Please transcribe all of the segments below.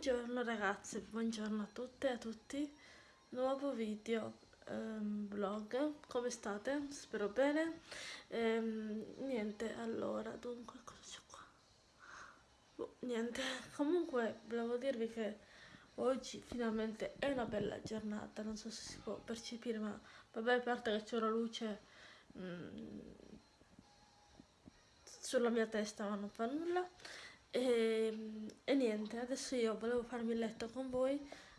Buongiorno ragazzi, buongiorno a tutte e a tutti. Nuovo video ehm, vlog. Come state? Spero bene. Ehm, niente, allora, dunque, cosa c'è qua? Boh, niente, comunque volevo dirvi che oggi finalmente è una bella giornata. Non so se si può percepire, ma vabbè, a parte che c'è la luce mm, sulla mia testa, ma non fa nulla. E, e, niente, adesso io volevo farmi il letto con voi,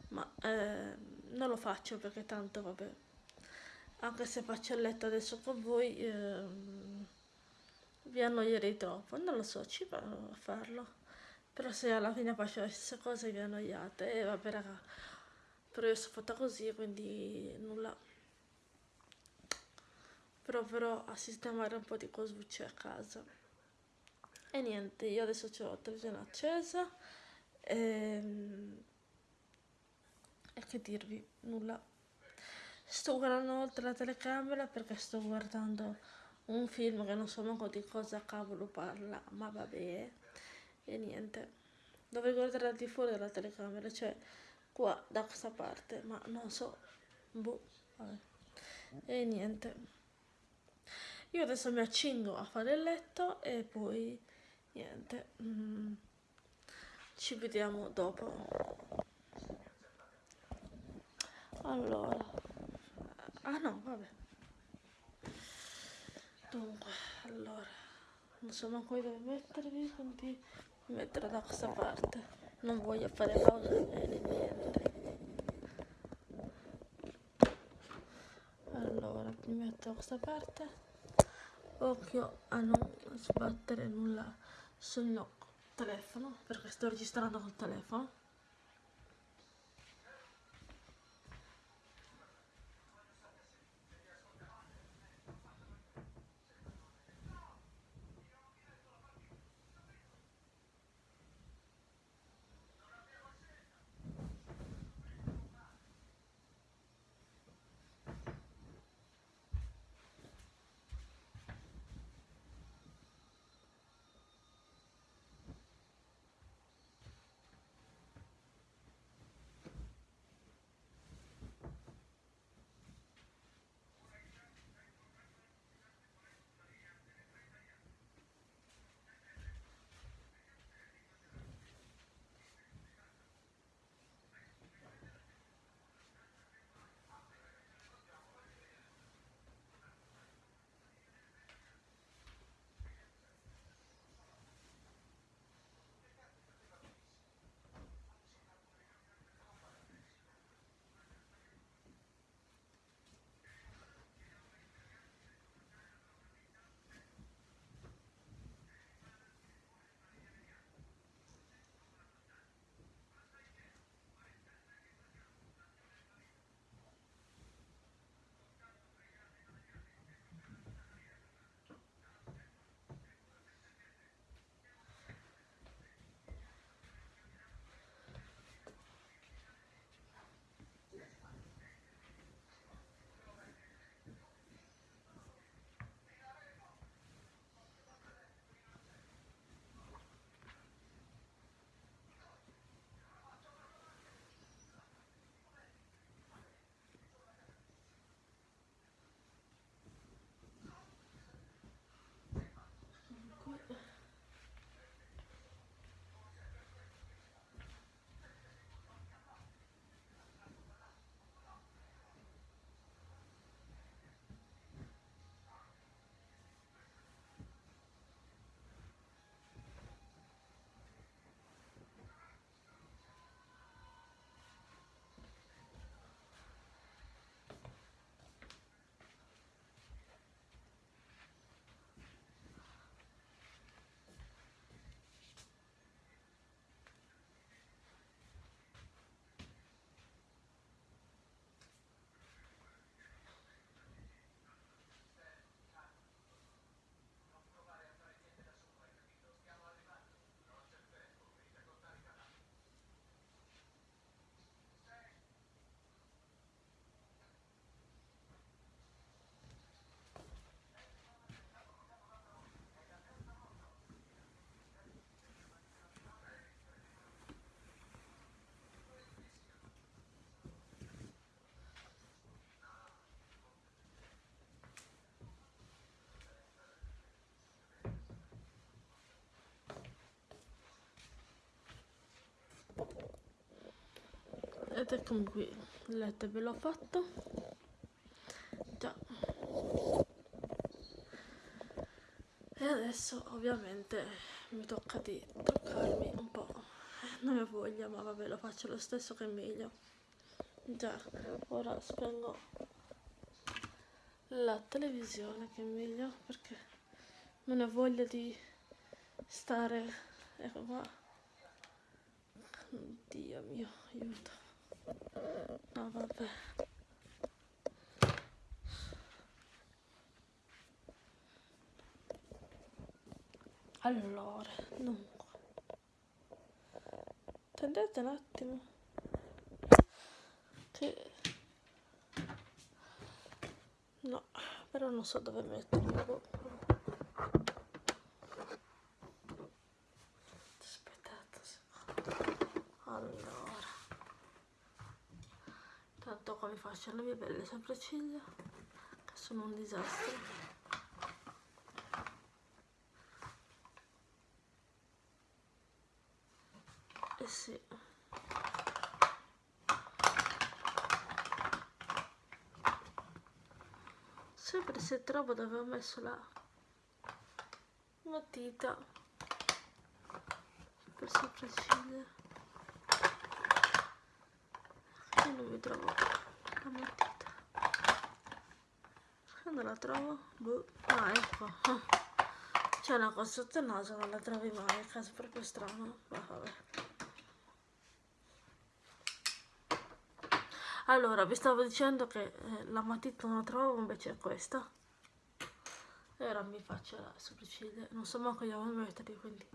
ma eh, non lo faccio perché tanto vabbè, anche se faccio il letto adesso con voi eh, vi annoierei troppo, non lo so, ci provo a farlo, però se alla fine faccio le stesse cose vi annoiate e vabbè raga, però io sono fatta così quindi nulla. Proverò a sistemare un po' di cosucce a casa e niente io adesso ho la televisione accesa e, ehm, e che dirvi nulla. Sto guardando oltre la telecamera perché sto guardando un film che non so manco di cosa cavolo parla ma vabbè. E niente dovrei guardare al di fuori della telecamera cioè qua da questa parte ma non so. Boh vabbè. E niente. Io adesso mi accingo a fare il letto e poi niente. Mm, ci vediamo dopo. Allora. Ah no vabbè. Dunque allora. Non so manco dove mettervi quindi mi metterò da questa parte. Non voglio fare pausa né niente. Allora mi metto da questa parte. Occhio a non sbattere nulla sul telefono perché sto registrando col telefono ed eccomi qui. Letto ve l'ho fatto. Già. E adesso ovviamente mi tocca di truccarmi un po' non ho voglia ma vabbè lo faccio lo stesso che è meglio. Già ora spengo la televisione che è meglio perché non ho voglia di stare ecco qua Dio mio aiuto. No vabbè. Allora dunque. Attendete un attimo. Che no però non so dove metterlo aspettate un secondo allora. Tanto qua mi faccio le mie belle sopracciglia che sono un disastro. Eh sì. Sempre se trovo dove ho messo la matita. Per sopracciglia non mi trovo la matita non la trovo? Boh. ah ecco. C'è una cosa sotto il naso non la trovi mai caso proprio strano. Ma vabbè. Allora vi stavo dicendo che eh, la matita non la trovo invece è questa. E ora mi faccio la sopracciglia non so manco io dove metterli quindi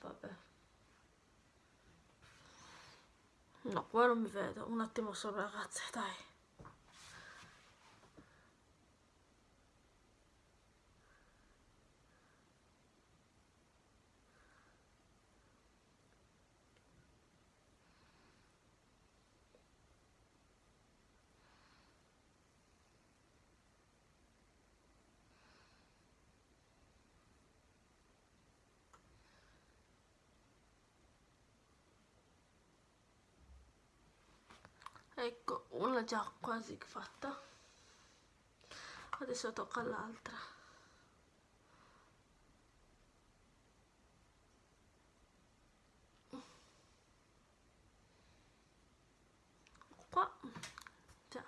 vabbè no qua non mi vedo. Un attimo solo ragazze dai ecco una già quasi fatta. Adesso tocca all'altra qua già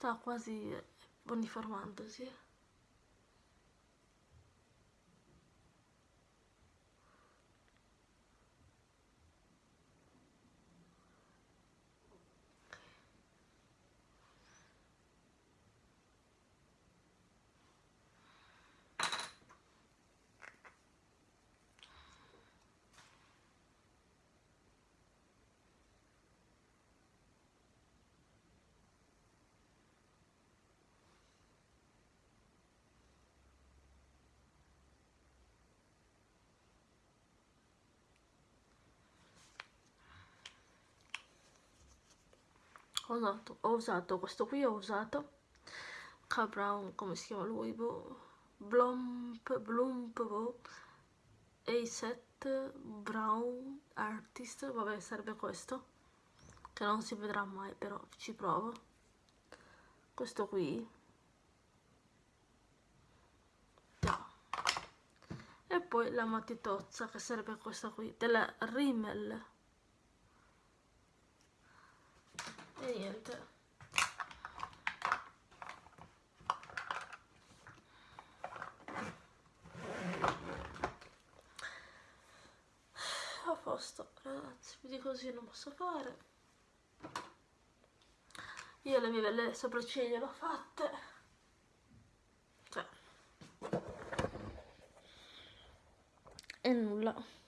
sta quasi uniformandosi ho usato, ho usato questo qui ho usato K Brown come si chiama lui boh, Blump Blump boh, A7 Brown Artist vabbè serve questo che non si vedrà mai però ci provo. Questo qui. E poi la matitozza che serve questa qui della Rimmel e niente. A posto ragazzi più di così non posso fare. Io le mie belle sopracciglia le ho fatte. Cioè. E nulla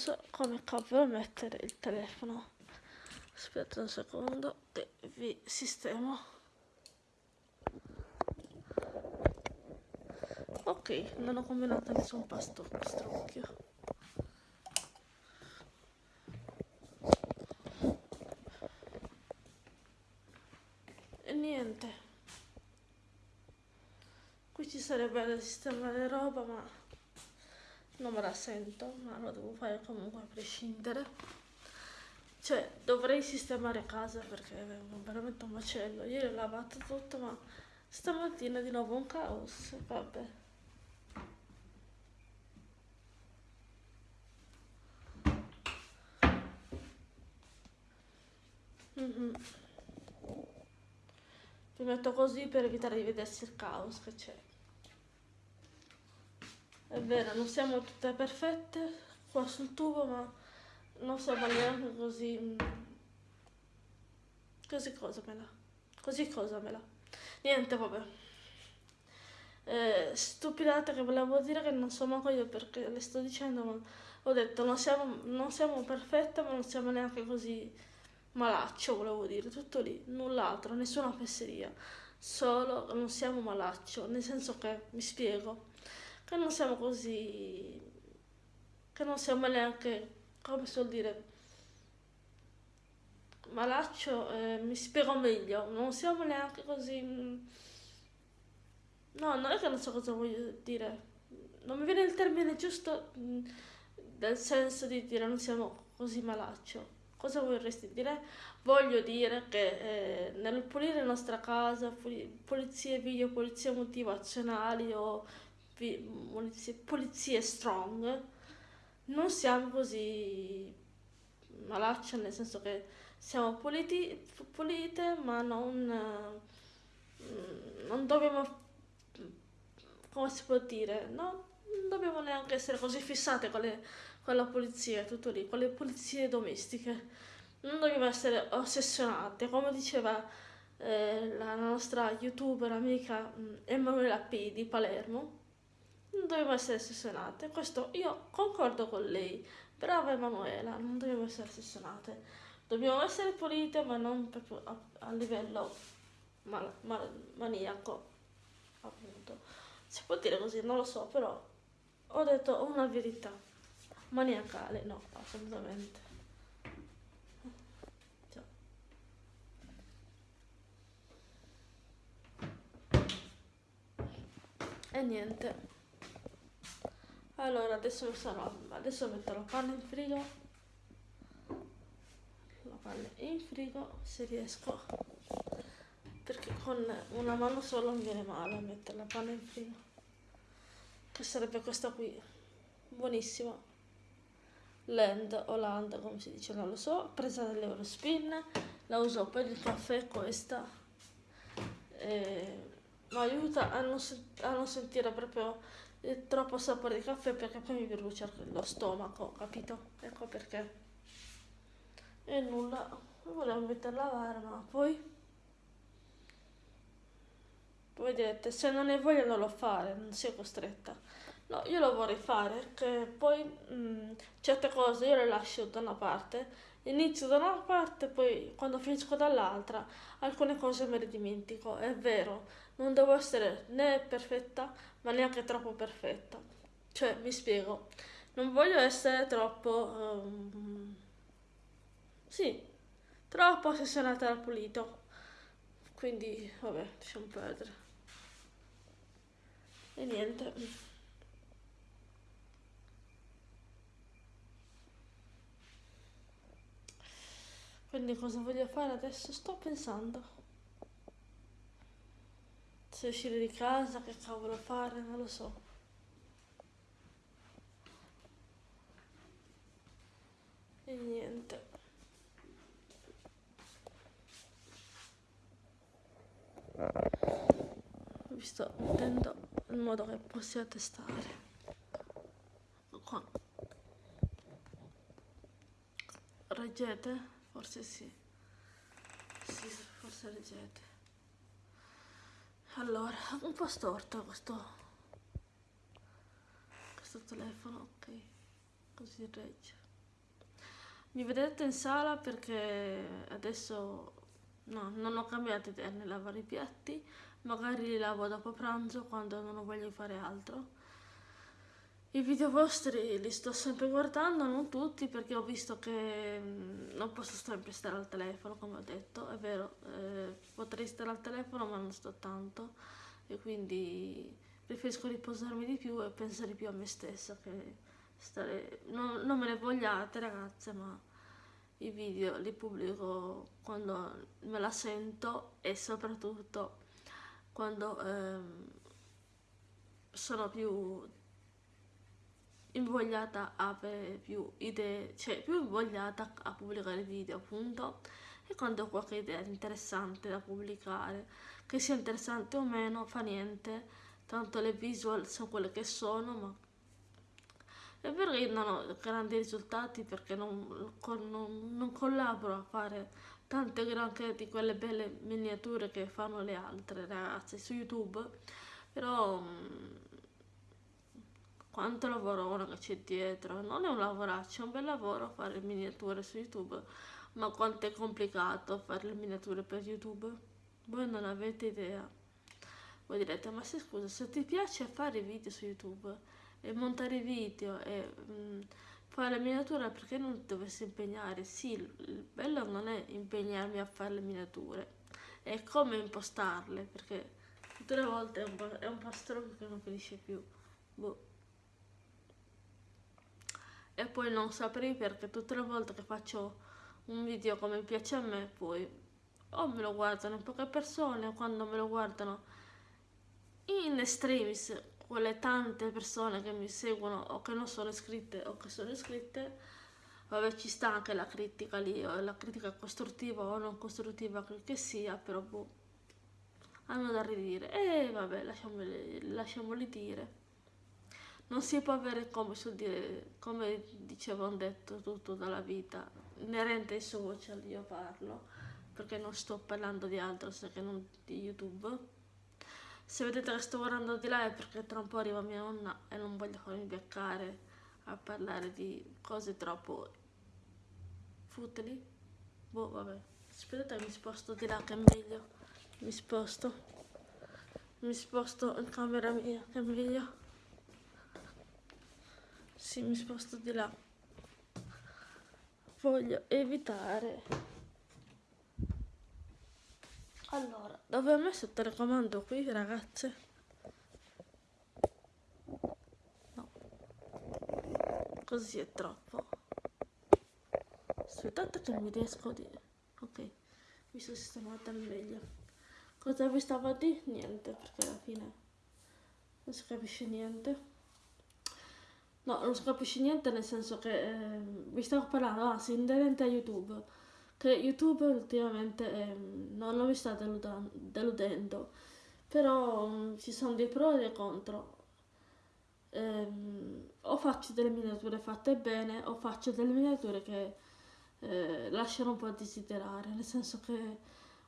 so come cavolo mettere il telefono. Aspetta un secondo che vi sistemo. Ok non ho combinato nessun pasto pastrocchio e niente. Qui ci sarebbe da sistemare roba ma non me la sento, ma lo devo fare comunque a prescindere. Cioè, dovrei sistemare casa perché è veramente un macello. Ieri ho lavato tutto, ma stamattina di nuovo un caos. Vabbè. Mm-hmm. Mi metto così per evitare di vedersi il caos che c'è. È vero, non siamo tutte perfette qua sul tubo, ma non siamo neanche così... Così la? Così cosa me la? Niente, vabbè. Eh, stupidate che volevo dire che non so manco io perché le sto dicendo, ma ho detto non siamo, non siamo perfette, ma non siamo neanche così malaccio, volevo dire, tutto lì, null'altro, nessuna fesseria, solo non siamo malaccio, nel senso che, mi spiego, che non siamo così, che non siamo neanche, come si vuol dire, malaccio, eh, mi spiego meglio, non siamo neanche così, no, non è che non so cosa voglio dire, non mi viene il termine giusto mh, del senso di dire non siamo così malaccio. Cosa vorresti dire? Voglio dire che eh, nel pulire la nostra casa, pulizie video, pulizie motivazionali o polizie, polizie strong, non siamo così malaccia, nel senso che siamo puliti, pulite, ma non, non dobbiamo, come si può dire, no? non dobbiamo neanche essere così fissate con, le, con la polizia, tutto lì, con le pulizie domestiche. Non dobbiamo essere ossessionate, come diceva eh, la nostra youtuber amica mm, Emanuela P di Palermo non dobbiamo essere ossessionate. Questo io concordo con lei. Brava Emanuela, non dobbiamo essere ossessionate. Dobbiamo essere pulite, ma non proprio a, a livello mal, mal, maniaco. Appunto. Si può dire così, non lo so, però ho detto una verità. Maniacale, no, assolutamente. E niente allora adesso sarò adesso metto la panna in frigo. La panna in frigo se riesco. Perché con una mano sola non viene male mettere la panna in frigo. Che sarebbe questa qui. Buonissima Land o Land come si dice non lo so. Presa dall'Eurospin la uso per il caffè questa. E mi aiuta a non, a non sentire proprio troppo sapore di caffè perché poi mi brucia lo stomaco, capito? Ecco perché. E nulla, volevo metterla a lavare, ma poi... Voi direte, se non hai voglia non lo fare, non sei costretta. No, io lo vorrei fare, che poi mh, mm, certe cose io le lascio da una parte, inizio da una parte, poi quando finisco dall'altra, alcune cose me le dimentico, è vero, non devo essere né perfetta, ma neanche troppo perfetta. Cioè, mi spiego, non voglio essere troppo... Um, sì, troppo ossessionata al pulito. Quindi, vabbè, lasciamo perdere. E niente. Quindi cosa voglio fare adesso? Sto pensando se uscire di casa, che cavolo fare, non lo so. E niente. Vi sto mettendo in modo che possiate stare. Qua. Reggete? Forse sì. Sì, forse reggete. Allora, un po' storto questo, questo telefono, ok. così regge. Mi vedete in sala perché adesso no, non ho cambiato idea nel lavare i piatti, magari li lavo dopo pranzo quando non voglio fare altro. I video vostri li sto sempre guardando, non tutti, perché ho visto che mm, non posso sempre stare al telefono, come ho detto, è vero, eh, potrei stare al telefono ma non sto tanto e quindi preferisco riposarmi di più e pensare più a me stessa che stare... Non, non me ne vogliate ragazze, ma i video li pubblico quando me la sento e soprattutto quando ehm, sono più invogliata a avere più idee, cioè più invogliata a pubblicare video appunto. E quando ho qualche idea interessante da pubblicare, che sia interessante o meno fa niente, tanto le visual sono quelle che sono, ma è vero che non ho grandi risultati perché non, non, non collaboro a fare tante granché di quelle belle miniature che fanno le altre ragazze su YouTube, però quanto lavoro che c'è dietro. Non è un lavoraccio, è un bel lavoro fare miniature su YouTube, ma quanto è complicato fare le miniature per YouTube? Voi non avete idea. Voi direte, ma se scusa, se ti piace fare video su YouTube e montare video e mh, mm, fare le miniature, perché non ti dovresti impegnare? Sì, il bello non è impegnarmi a fare le miniature, è come impostarle, perché tutte le volte è un, è un pastro che non finisce più. Boh e poi non saprei perché tutte le volte che faccio un video come piace a me poi o me lo guardano poche persone o quando me lo guardano in extremis quelle tante persone che mi seguono o che non sono iscritte o che sono iscritte vabbè ci sta anche la critica lì o la critica costruttiva o non costruttiva che sia però boh hanno da ridire. E vabbè lasciamoli, lasciamoli dire non si può avere come, dire, come dicevo detto tutto dalla vita. Inerente ai social io parlo perché non sto parlando di altro se che non di youtube. Se vedete che sto guardando di là è perché tra un po' arriva mia nonna e non voglio farmi beccare a parlare di cose troppo futili. Boh vabbè. Aspettate mi sposto di là che è meglio. Mi sposto. Mi sposto in camera mia che è meglio sì, mi sposto di là. Voglio evitare. Allora, dove ho messo il telecomando qui, ragazze? No. Così è troppo. Aspettate che mi riesco a dire. Ok, mi sono sistemata meglio. Cosa vi stavo a dire? Niente, perché alla fine non si capisce niente. No, non si capisce niente nel senso che eh, vi stavo parlando, si inerente a YouTube, che YouTube ultimamente eh, non, non mi sta deludendo, però um, ci sono dei pro e dei contro. Eh, o faccio delle miniature fatte bene o faccio delle miniature che eh, lasciano un po' a desiderare, nel senso che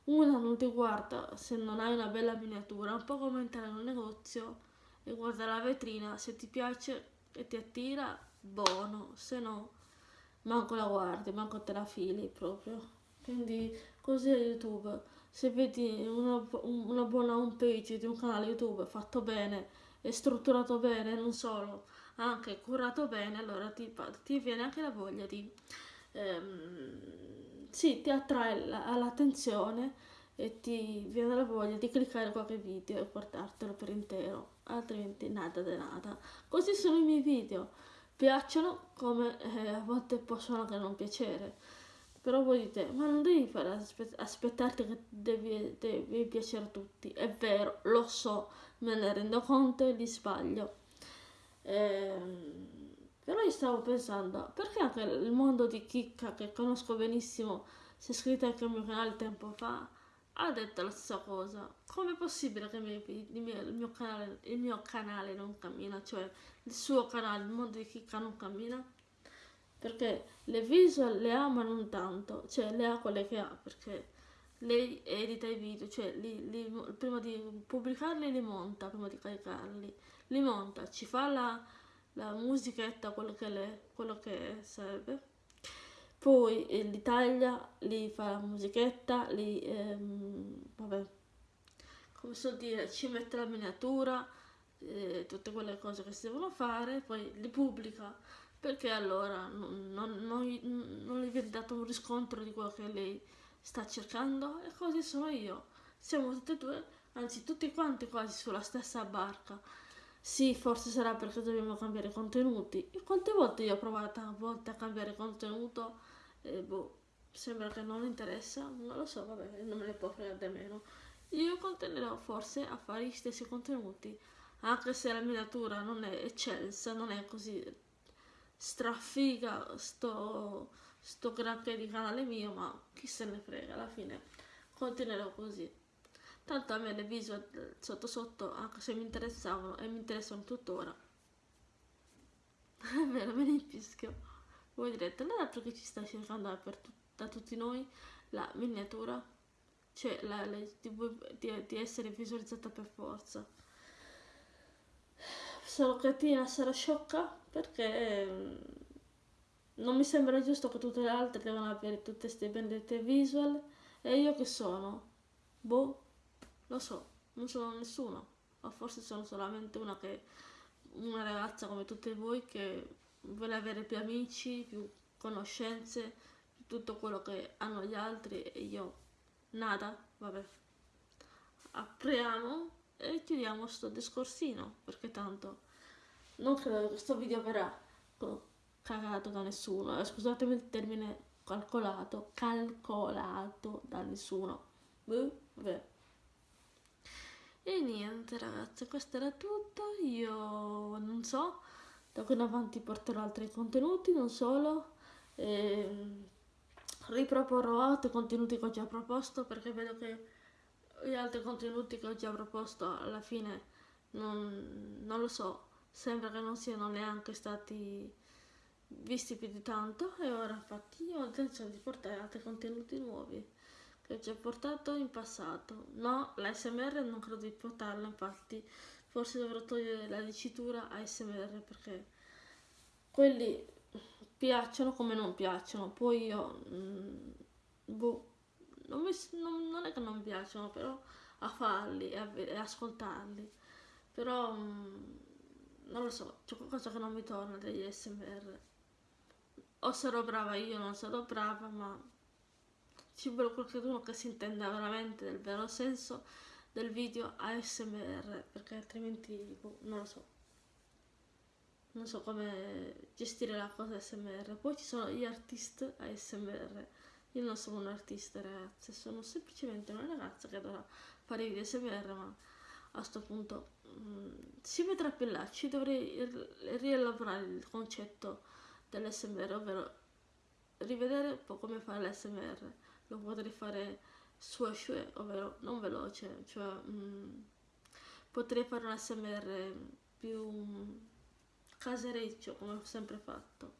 una non ti guarda se non hai una bella miniatura, un po' come entrare in un negozio e guardare la vetrina, se ti piace e ti attira, buono, se no manco la guardi, manco te la fili proprio. Quindi così è YouTube. Se vedi una, una buona home page di un canale YouTube fatto bene e strutturato bene, non solo, anche curato bene, allora ti, ti viene anche la voglia di... Ehm, sì, ti attrae l'attenzione e ti viene la voglia di cliccare qualche video e guardartelo per intero altrimenti nada de nada. Così sono i miei video. Piacciono come eh, a volte possono anche non piacere. Però voi dite, ma non devi fare aspet aspettarti che devi, devi piacere a tutti. È vero, lo so, me ne rendo conto e li sbaglio. Ehm, però io stavo pensando, perché anche il mondo di chicca che conosco benissimo si è iscritto anche al mio canale tempo fa ha detto la stessa cosa. Com'è possibile che il mio, il mio, canale, il mio canale non cammina? Cioè il suo canale, il mondo di Kika non cammina? Perché le visual le ama non tanto, cioè le ha quelle che ha, perché lei edita i video, cioè li, li, prima di pubblicarli li monta, prima di caricarli, li monta, ci fa la, la musichetta, quello che, le, quello che serve. Poi eh, l'Italia li fa la musichetta, li, ehm, vabbè, come so dire, ci mette la miniatura, eh, tutte quelle cose che si devono fare, poi li pubblica perché allora non, non, non, non gli viene dato un riscontro di quello che lei sta cercando e così sono io. Siamo tutte e due, anzi tutti quanti quasi sulla stessa barca. Sì, forse sarà perché dobbiamo cambiare contenuti. Quante volte io ho provato a volte a cambiare contenuto e boh, sembra che non interessa, non lo so, vabbè, non me ne può fregare meno. Io continuerò forse a fare gli stessi contenuti, anche se la miniatura non è eccelsa, non è così strafiga sto, sto granché di canale mio, ma chi se ne frega, alla fine continuerò così. Tanto a me le visual sotto sotto, anche se mi interessavano e mi interessano tuttora. È vero, me ne infischio. Voi direte, non è altro che ci sta cercando tu da tutti noi la miniatura? Cioè, la, la, di, di, di essere visualizzata per forza sarò cretina, sarò sciocca perché mm, non mi sembra giusto che tutte le altre devono avere tutte queste benedette visual e io che sono? Boh, lo so, non sono nessuno, o forse sono solamente una che una ragazza come tutte voi che vuole avere più amici, più conoscenze, tutto quello che hanno gli altri e io nada, vabbè. Apriamo e chiudiamo sto discorsino perché tanto non credo che questo video verrà cagato da nessuno. Eh, scusatemi il termine calcolato calcolato da nessuno. Beh, vabbè. E niente ragazzi questo era tutto. Io non so da qui in avanti porterò altri contenuti non solo. E riproporrò altri contenuti che ho già proposto perché vedo che gli altri contenuti che ho già proposto alla fine non, non lo so, sembra che non siano neanche stati visti più di tanto e ora infatti io ho intenzione di portare altri contenuti nuovi che ho già portato in passato. No, l'ASMR non credo di portarla, infatti forse dovrò togliere la dicitura ASMR perché quelli piacciono come non piacciono, poi io... Mm, boh non, mi, non, non, è che non piacciono, però a farli e, a, e ascoltarli. Però mm, non lo so, c'è qualcosa che non mi torna degli SMR. O sarò brava io, non sarò brava, ma ci vuole qualcuno che si intenda veramente del vero senso del video ASMR, perché altrimenti boh, non lo so. Non so come gestire la cosa ASMR. Poi ci sono gli artisti ASMR io non sono un artista, ragazze, sono semplicemente una ragazza che dovrà fare video SMR, ma a questo punto mh, mm, si vedrà più là. Ci dovrei rielaborare il concetto dell'SMR, ovvero rivedere un po' come fare l'SMR. Lo potrei fare e su, ovvero non veloce, cioè mh, mm, potrei fare un SMR più mm, casereccio come ho sempre fatto,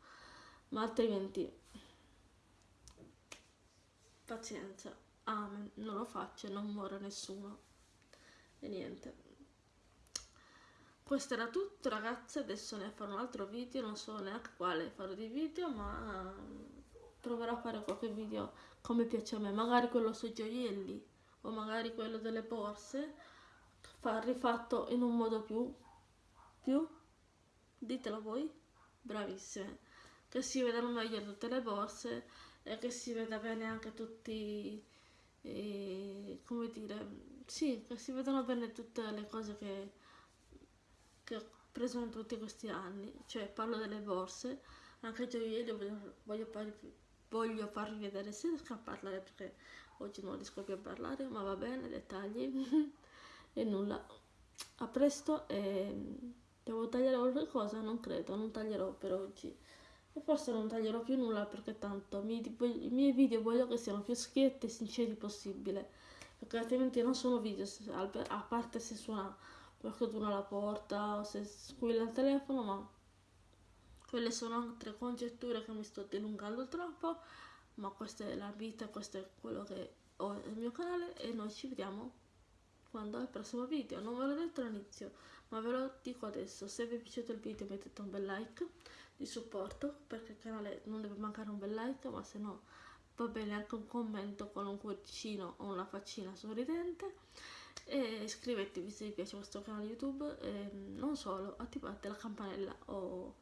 ma altrimenti pazienza, amen, non lo faccio non muore nessuno. E niente. Questo era tutto ragazzi, adesso ne farò un altro video, non so neanche quale farò di video, ma proverò a fare qualche video come piace a me, magari quello sui gioielli o magari quello delle borse, rifatto in un modo più, più, ditelo voi, bravissime, che si vedano meglio tutte le borse e che si veda bene anche tutti, eh, come dire, sì, che si vedano bene tutte le cose che, che ho preso in tutti questi anni, cioè parlo delle borse, anche gioielli voglio, voglio, voglio farvi vedere se riesco a parlare perché oggi non riesco più a parlare, ma va bene, dettagli e nulla. A presto e devo tagliare qualcosa? Non credo, non taglierò per oggi e forse non taglierò più nulla perché tanto mi, i miei video voglio che siano più schietti e sinceri possibile perché altrimenti non sono video a parte se suona qualcuno alla porta o se squilla il telefono ma quelle sono altre congetture che mi sto dilungando troppo ma questa è la vita questo è quello che ho nel mio canale e noi ci vediamo quando al prossimo video. Non ve l'ho detto all'inizio, ma ve lo dico adesso. Se vi è piaciuto il video mettete un bel like di supporto, perché il canale non deve mancare un bel like, ma se no va bene anche un commento con un cuoricino o una faccina sorridente e iscrivetevi se vi piace questo canale youtube e non solo attivate la campanella o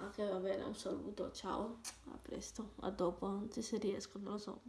anche va bene un saluto ciao a presto a dopo anzi se riesco non lo so